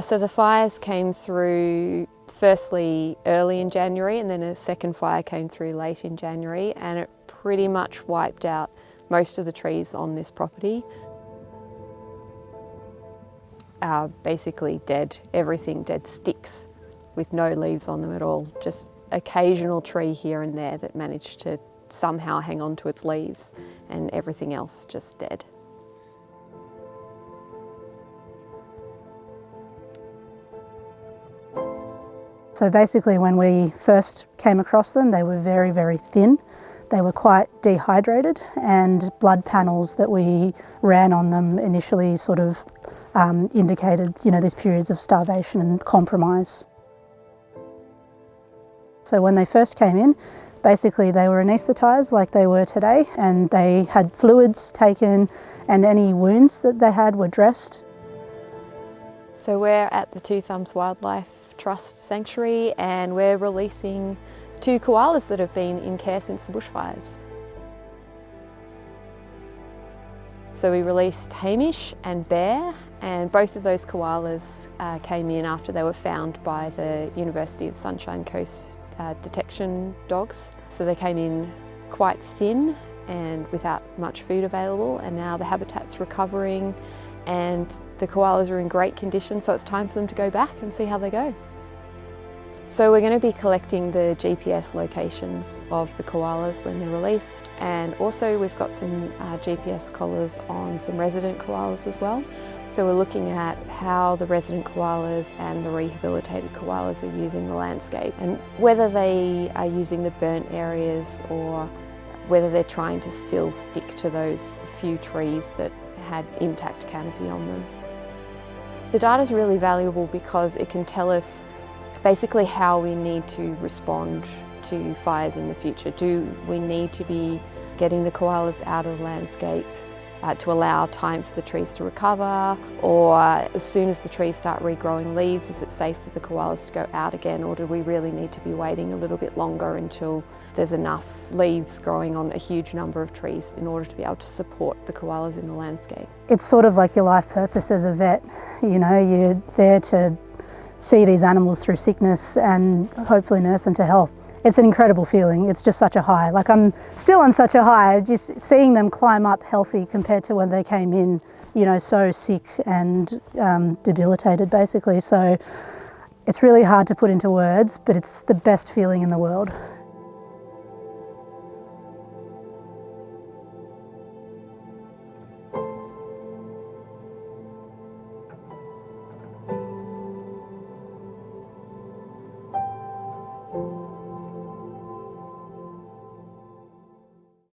So the fires came through firstly early in January and then a second fire came through late in January and it pretty much wiped out most of the trees on this property. Are basically dead, everything dead sticks with no leaves on them at all, just occasional tree here and there that managed to somehow hang on to its leaves and everything else just dead. So basically when we first came across them, they were very, very thin. They were quite dehydrated and blood panels that we ran on them initially sort of um, indicated, you know, these periods of starvation and compromise. So when they first came in, basically they were anaesthetised like they were today and they had fluids taken and any wounds that they had were dressed. So we're at the Two Thumbs Wildlife Trust Sanctuary and we're releasing two koalas that have been in care since the bushfires. So we released Hamish and Bear and both of those koalas uh, came in after they were found by the University of Sunshine Coast uh, detection dogs. So they came in quite thin and without much food available and now the habitat's recovering and the koalas are in great condition so it's time for them to go back and see how they go. So we're going to be collecting the GPS locations of the koalas when they're released and also we've got some uh, GPS collars on some resident koalas as well. So we're looking at how the resident koalas and the rehabilitated koalas are using the landscape and whether they are using the burnt areas or whether they're trying to still stick to those few trees that had intact canopy on them. The data is really valuable because it can tell us basically how we need to respond to fires in the future. Do we need to be getting the koalas out of the landscape uh, to allow time for the trees to recover or as soon as the trees start regrowing leaves is it safe for the koalas to go out again or do we really need to be waiting a little bit longer until there's enough leaves growing on a huge number of trees in order to be able to support the koalas in the landscape. It's sort of like your life purpose as a vet, you know, you're there to see these animals through sickness and hopefully nurse them to health. It's an incredible feeling. It's just such a high. Like I'm still on such a high, just seeing them climb up healthy compared to when they came in, you know, so sick and um, debilitated basically. So it's really hard to put into words, but it's the best feeling in the world.